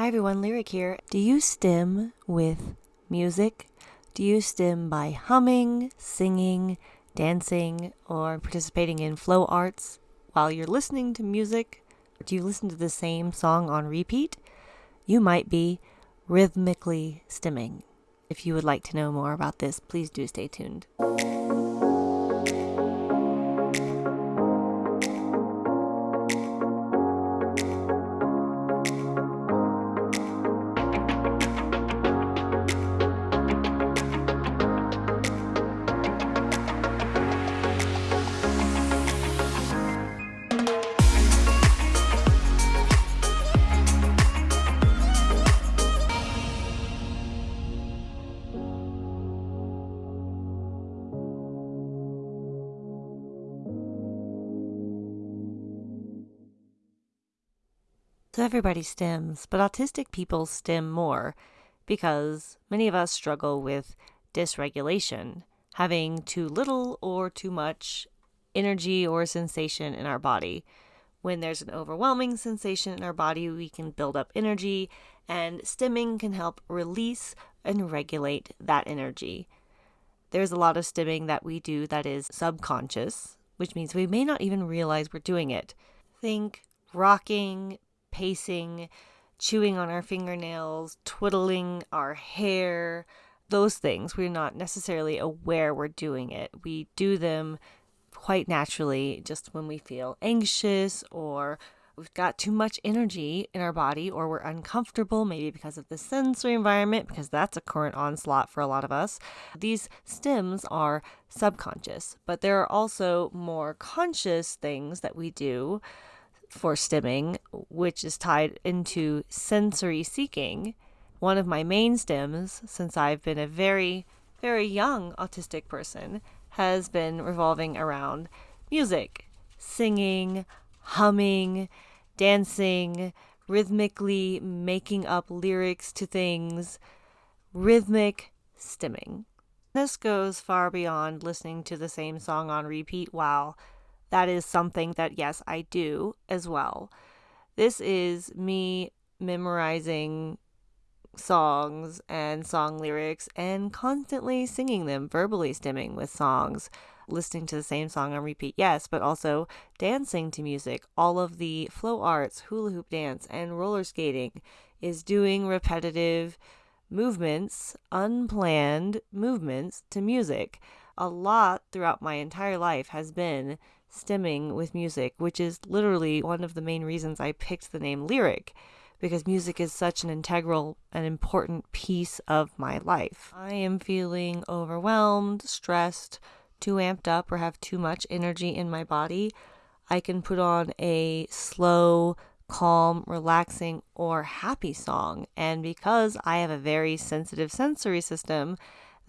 Hi everyone, Lyric here. Do you stim with music? Do you stim by humming, singing, dancing, or participating in flow arts while you're listening to music? Do you listen to the same song on repeat? You might be rhythmically stimming. If you would like to know more about this, please do stay tuned. So everybody stims, but autistic people stim more because many of us struggle with dysregulation, having too little or too much energy or sensation in our body. When there's an overwhelming sensation in our body, we can build up energy, and stimming can help release and regulate that energy. There's a lot of stimming that we do that is subconscious, which means we may not even realize we're doing it. Think rocking, pacing, chewing on our fingernails, twiddling our hair, those things. We're not necessarily aware we're doing it. We do them quite naturally just when we feel anxious or we've got too much energy in our body or we're uncomfortable, maybe because of the sensory environment, because that's a current onslaught for a lot of us. These stims are subconscious, but there are also more conscious things that we do for stimming, which is tied into sensory seeking. One of my main stims, since I've been a very, very young autistic person, has been revolving around music, singing, humming, dancing, rhythmically making up lyrics to things, rhythmic stimming. This goes far beyond listening to the same song on repeat while that is something that, yes, I do as well. This is me memorizing songs and song lyrics and constantly singing them, verbally stimming with songs, listening to the same song on repeat, yes, but also dancing to music. All of the flow arts, hula hoop dance, and roller skating is doing repetitive movements, unplanned movements to music. A lot throughout my entire life has been stimming with music, which is literally one of the main reasons I picked the name lyric because music is such an integral and important piece of my life. I am feeling overwhelmed, stressed, too amped up, or have too much energy in my body. I can put on a slow, calm, relaxing, or happy song. And because I have a very sensitive sensory system,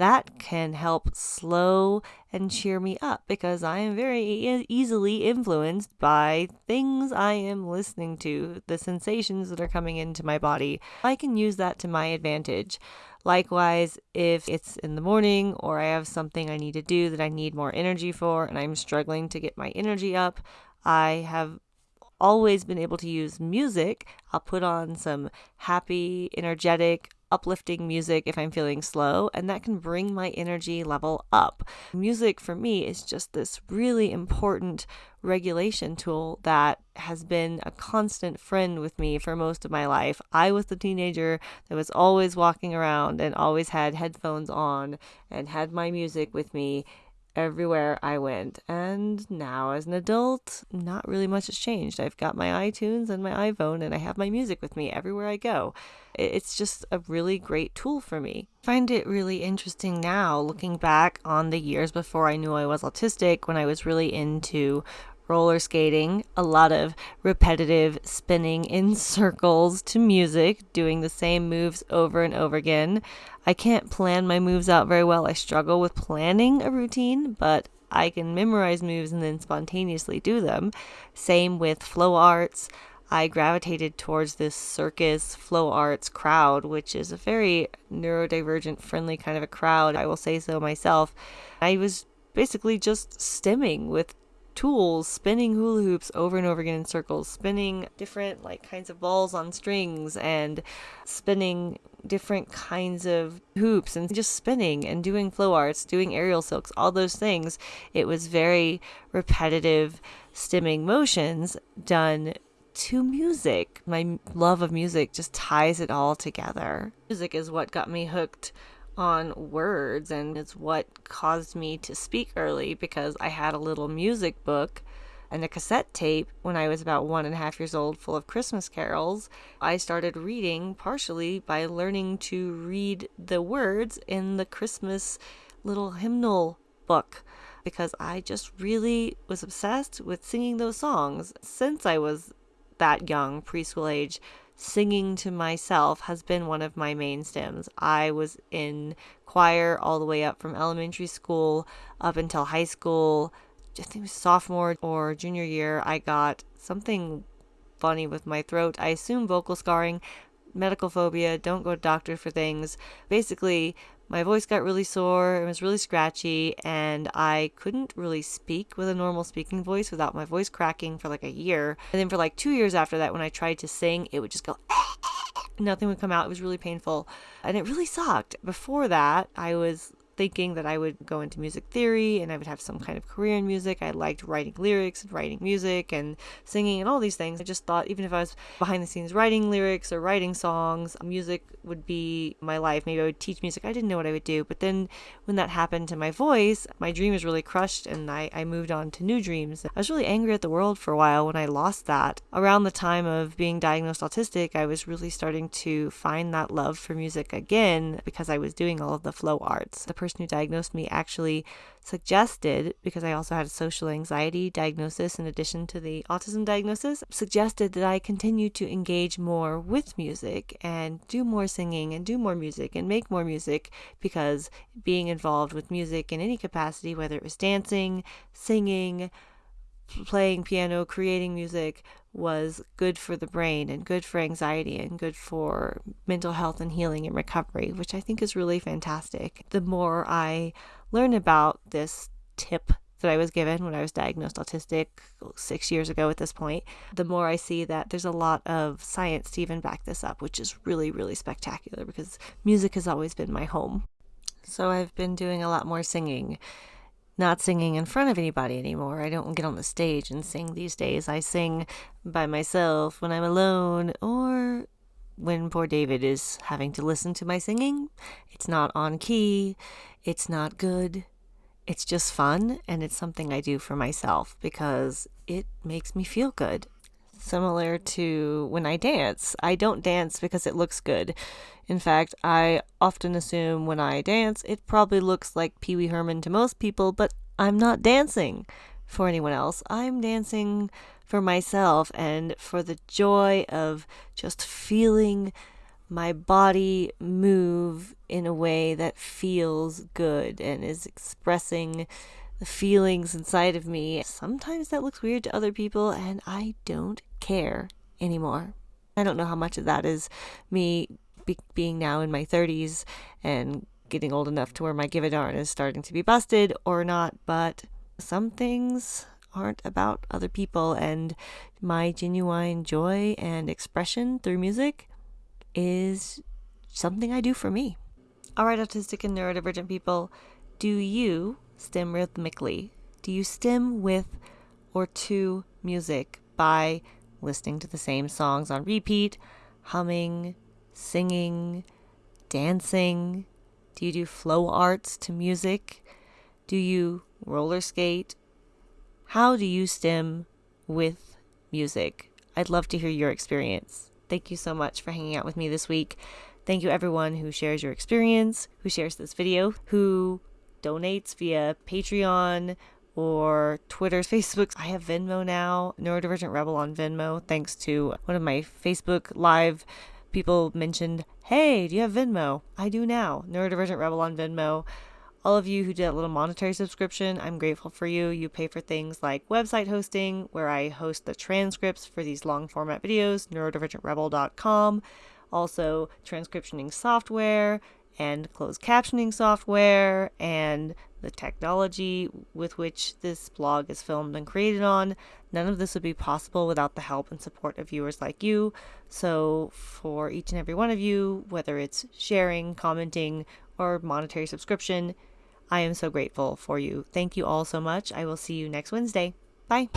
that can help slow and cheer me up because I am very e- easily influenced by things I am listening to, the sensations that are coming into my body. I can use that to my advantage. Likewise, if it's in the morning or I have something I need to do that I need more energy for and I'm struggling to get my energy up, I have always been able to use music. I'll put on some happy, energetic, uplifting music if I'm feeling slow, and that can bring my energy level up. Music for me is just this really important regulation tool that has been a constant friend with me for most of my life. I was the teenager that was always walking around and always had headphones on and had my music with me everywhere I went. And now, as an adult, not really much has changed. I've got my iTunes and my iPhone, and I have my music with me everywhere I go. It's just a really great tool for me. I find it really interesting now, looking back on the years before I knew I was autistic, when I was really into roller skating, a lot of repetitive spinning in circles to music, doing the same moves over and over again. I can't plan my moves out very well. I struggle with planning a routine, but I can memorize moves and then spontaneously do them. Same with flow arts. I gravitated towards this circus flow arts crowd, which is a very neurodivergent friendly kind of a crowd. I will say so myself. I was basically just stimming with tools, spinning hula hoops over and over again in circles, spinning different like kinds of balls on strings and spinning different kinds of hoops and just spinning and doing flow arts, doing aerial silks, all those things. It was very repetitive stimming motions done to music. My love of music just ties it all together. Music is what got me hooked on words and it's what caused me to speak early because I had a little music book and a cassette tape when I was about one and a half years old full of Christmas carols. I started reading partially by learning to read the words in the Christmas little hymnal book because I just really was obsessed with singing those songs since I was that young, preschool age singing to myself has been one of my main stims. I was in choir all the way up from elementary school up until high school. I think it was sophomore or junior year. I got something funny with my throat. I assume vocal scarring, medical phobia, don't go to doctor for things. Basically, my voice got really sore, it was really scratchy, and I couldn't really speak with a normal speaking voice without my voice cracking for like a year. And then for like two years after that, when I tried to sing, it would just go, nothing would come out. It was really painful, and it really sucked. Before that, I was thinking that I would go into music theory and I would have some kind of career in music. I liked writing lyrics and writing music and singing and all these things. I just thought even if I was behind the scenes writing lyrics or writing songs, music would be my life. Maybe I would teach music. I didn't know what I would do. But then when that happened to my voice, my dream was really crushed and I, I moved on to new dreams. I was really angry at the world for a while when I lost that. Around the time of being diagnosed autistic, I was really starting to find that love for music again because I was doing all of the flow arts. The person who diagnosed me actually suggested, because I also had a social anxiety diagnosis in addition to the autism diagnosis, suggested that I continue to engage more with music and do more singing and do more music and make more music because being involved with music in any capacity, whether it was dancing, singing, playing piano, creating music was good for the brain and good for anxiety and good for mental health and healing and recovery, which I think is really fantastic. The more I learn about this tip that I was given when I was diagnosed autistic six years ago at this point, the more I see that there's a lot of science to even back this up, which is really, really spectacular because music has always been my home. So I've been doing a lot more singing not singing in front of anybody anymore. I don't get on the stage and sing these days. I sing by myself when I'm alone or when poor David is having to listen to my singing. It's not on key, it's not good. It's just fun and it's something I do for myself because it makes me feel good. Similar to when I dance. I don't dance because it looks good. In fact, I often assume when I dance, it probably looks like Pee Wee Herman to most people, but I'm not dancing for anyone else. I'm dancing for myself and for the joy of just feeling my body move in a way that feels good and is expressing the feelings inside of me. Sometimes that looks weird to other people, and I don't care anymore. I don't know how much of that is me be- being now in my 30s and getting old enough to where my give a darn is starting to be busted or not, but some things aren't about other people, and my genuine joy and expression through music is something I do for me. All right, autistic and neurodivergent people, do you stim rhythmically? Do you stim with or to music by listening to the same songs on repeat, humming, singing, dancing? Do you do flow arts to music? Do you roller skate? How do you stim with music? I'd love to hear your experience. Thank you so much for hanging out with me this week. Thank you everyone who shares your experience, who shares this video, who donates via Patreon or Twitter, Facebook. I have Venmo now, Neurodivergent Rebel on Venmo, thanks to one of my Facebook live people mentioned, hey, do you have Venmo? I do now. Neurodivergent Rebel on Venmo. All of you who did a little monetary subscription, I'm grateful for you. You pay for things like website hosting, where I host the transcripts for these long format videos, neurodivergentrebel.com. Also, transcriptioning software and closed captioning software and the technology with which this vlog is filmed and created on. None of this would be possible without the help and support of viewers like you. So, for each and every one of you, whether it's sharing, commenting, or monetary subscription, I am so grateful for you. Thank you all so much. I will see you next Wednesday. Bye.